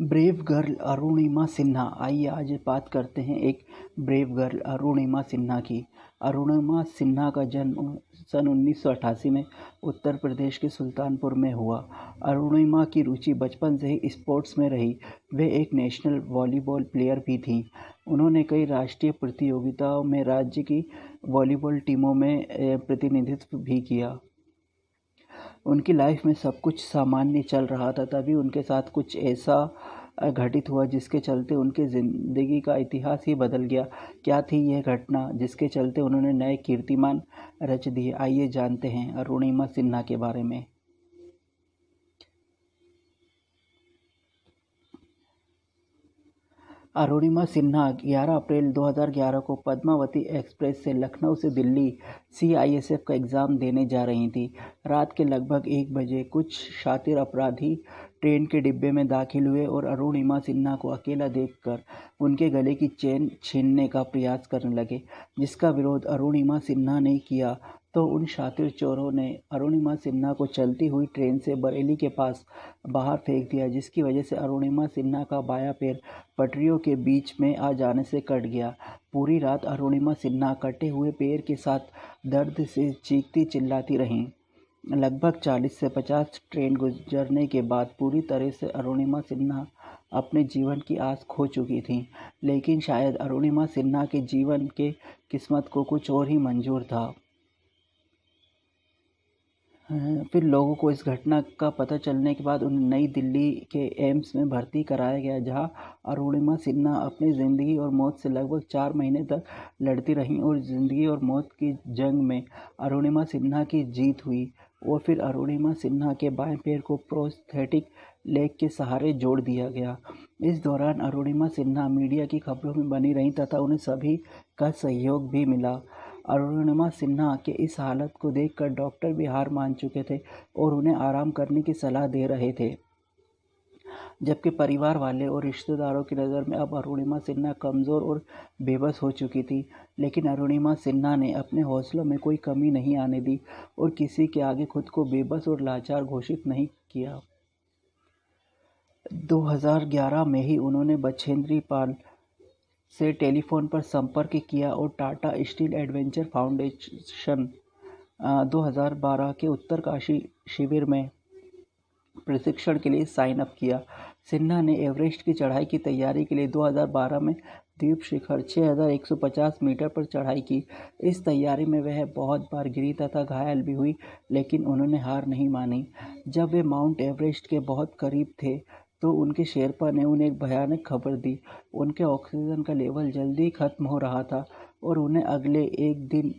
Brave girl Arunima Sinha आइए आज बात करते हैं एक ब्रेव गर्ल अरुणिमा सिन्हा की। अरुणिमा सिन्हा का जन्म सन 1988 में उत्तर प्रदेश के सुल्तानपुर में हुआ। अरुणिमा की रुचि बचपन से ही स्पोर्ट्स में रही। वे एक नेशनल वॉलीबॉल प्लेयर भी थीं। उन्होंने कई राष्ट्रीय प्रतियोगिताओं में राज्य की वॉलीबॉल टीमों में प्रतिनिधित्व भी किया। उनकी लाइफ में सब कुछ सामान्य चल रहा था, तभी उनके साथ कुछ ऐसा घटित हुआ जिसके चलते उनके ज़िंदगी का इतिहास ही बदल गया। क्या थी यह घटना जिसके चलते उन्होंने नए कीर्तिमान रच दिए? आइए जानते हैं अरुणिमा सिन्हा के बारे में। अरुणिमा सिन्हा 11 अप्रैल 2011 को पद्मावती एक्सप्रेस से लखनऊ से दिल्ली सीआईएसएफ का एग्ज़ाम देने जा रही थी। रात के लगभग एक बजे कुछ शातिर अपराधी ट्रेन के डिब्बे में दाखिल हुए और अरुणिमा सिन्हा को अकेला देखकर उनके गले की चेन छीनने का प्रयास करने लगे, जिसका विरोध अरुणिमा सिन्हा ने किया। तो उन शातिर चोरों ने अरुणिमा सिन्हा को चलती हुई ट्रेन से बरेली के पास बाहर फेंक दिया, जिसकी वजह से अरुणिमा सिन्हा का बाया पैर पटरियों के बीच में आ जाने से कट गया। पूरी रात अरुणिमा सिन्हा कटे हुए पैर के साथ दर्द से चीखती चिल्लाती रहीं। लगभग चालीस से पचास ट्रेन गुजरने के बाद पूरी तरह से अरुणिमा सिन्हा अपने जीवन की आस खो चुकी थी, लेकिन शायद अरुणिमा सिन्हा के जीवन के किस्मत को कुछ और ही मंजूर था। फिर लोगों को इस घटना का पता चलने के बाद उन्हें नई दिल्ली के एम्स में भर्ती कराया गया, जहाँ अरुणिमा सिन्हा अपनी ज़िंदगी और मौत से लगभग चार महीने तक लड़ती रहीं और ज़िंदगी और मौत की जंग में अरुणिमा सिन्हा की जीत हुई। और फिर अरुणिमा सिन्हा के बाएँ पैर को प्रोस्थेटिक लेग के सहारे जोड़ दिया गया। इस दौरान अरुणिमा सिन्हा मीडिया की खबरों में बनी रहीं तथा उन्हें सभी का सहयोग भी मिला। अरुणिमा सिन्हा के इस हालत को देखकर डॉक्टर भी हार मान चुके थे और उन्हें आराम करने की सलाह दे रहे थे। जबकि परिवार वाले और रिश्तेदारों की नज़र में अब अरुणिमा सिन्हा कमज़ोर और बेबस हो चुकी थी, लेकिन अरुणिमा सिन्हा ने अपने हौसलों में कोई कमी नहीं आने दी और किसी के आगे खुद को बेबस और लाचार घोषित नहीं किया। 2011 में ही उन्होंने बछेंद्री पाल से टेलीफोन पर संपर्क किया और टाटा स्टील एडवेंचर फाउंडेशन 2012 के उत्तरकाशी शिविर में प्रशिक्षण के लिए साइन अप किया। सिन्हा ने एवरेस्ट की चढ़ाई की तैयारी के लिए 2012 में द्वीप शिखर 6150 मीटर पर चढ़ाई की। इस तैयारी में वह बहुत बार गिरी तथा घायल भी हुई, लेकिन उन्होंने हार नहीं मानी। जब वे माउंट एवरेस्ट के बहुत करीब थे तो उनके शेरपा ने उन्हें एक भयानक खबर दी। उनके ऑक्सीजन का लेवल जल्दी ख़त्म हो रहा था और उन्हें अगले एक दिन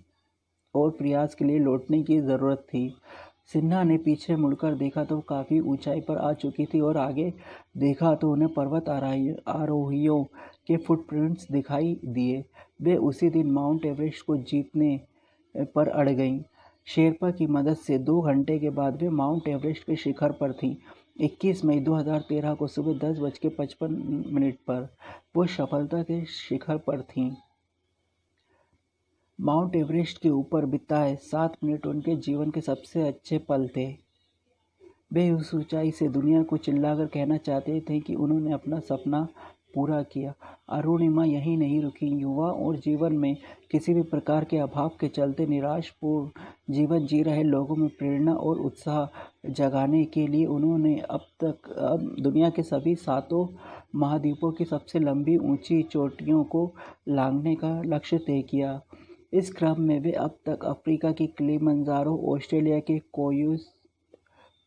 और प्रयास के लिए लौटने की ज़रूरत थी। सिन्हा ने पीछे मुड़कर देखा तो काफ़ी ऊंचाई पर आ चुकी थी और आगे देखा तो उन्हें पर्वत आरोहियों के फुटप्रिंट्स दिखाई दिए। वे उसी दिन माउंट एवरेस्ट को जीतने पर अड़ गईं। शेरपा की मदद से दो घंटे के बाद वे माउंट एवरेस्ट के शिखर पर थीं। 21 मई 2013 को सुबह दस बज के पचपन मिनट पर वो सफलता के शिखर पर थीं। माउंट एवरेस्ट के ऊपर बिताए सात मिनट उनके जीवन के सबसे अच्छे पल थे। वे उस ऊंचाई से दुनिया को चिल्लाकर कहना चाहते थे कि उन्होंने अपना सपना पूरा किया। अरुणिमा यहीं नहीं रुकी। युवा और जीवन में किसी भी प्रकार के अभाव के चलते निराशपूर्ण जीवन जी रहे लोगों में प्रेरणा और उत्साह जगाने के लिए उन्होंने अब तक, अब दुनिया के सभी सातों महाद्वीपों की सबसे लंबी ऊँची चोटियों को लांघने का लक्ष्य तय किया। इस क्रम में वे अब तक अफ्रीका की क्लीमंजारो, ऑस्ट्रेलिया के कोयूस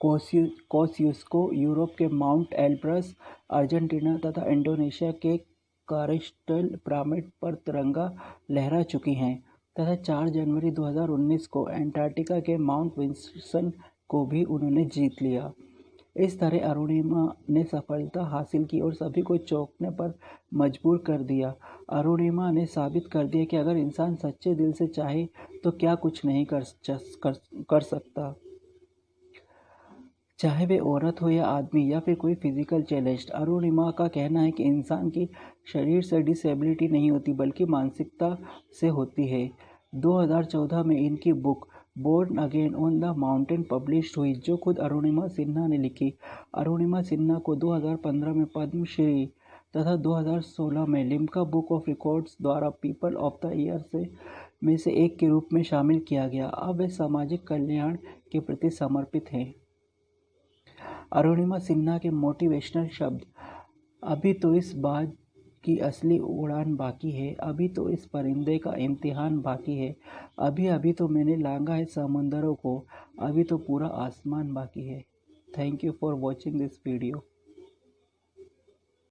कोसियुस्को यूरोप के माउंट एल्ब्रस अर्जेंटीना तथा इंडोनेशिया के कारिस्टल पिरामिड पर तिरंगा लहरा चुकी हैं तथा 4 जनवरी 2019 को एंटार्क्टिका के माउंट विंसन को भी उन्होंने जीत लिया। इस तरह अरुणिमा ने सफलता हासिल की और सभी को चौंकने पर मजबूर कर दिया। अरुणिमा ने साबित कर दिया कि अगर इंसान सच्चे दिल से चाहे तो क्या कुछ नहीं कर कर, कर सकता। चाहे वे औरत हो या आदमी या फिर कोई फ़िज़िकल चैलेंज अरुणिमा का कहना है कि इंसान की शरीर से डिसेबिलिटी नहीं होती, बल्कि मानसिकता से होती है। 2014 में इनकी book born again on the mountain publish हुई, जो खुद अरुणिमा सिन्हा ने लिखी। अरुणिमा सिन्हा को 2015 में पद्मश्री तथा 2016 में लिम्का बुक ऑफ़ रिकॉर्ड्स द्वारा पीपल ऑफ़ द ईयर से, में से एक के रूप में शामिल किया गया। अब वे सामाजिक कल्याण के प्रति समर्पित हैं। अरुणिमा सिन्हा के मोटिवेशनल शब्द, अभी तो इस बात की असली उड़ान बाकी है, अभी तो इस परिंदे का इम्तिहान बाकी है, अभी अभी तो मैंने लांगा है समंदरों को, अभी तो पूरा आसमान बाकी है। Thank you for watching this video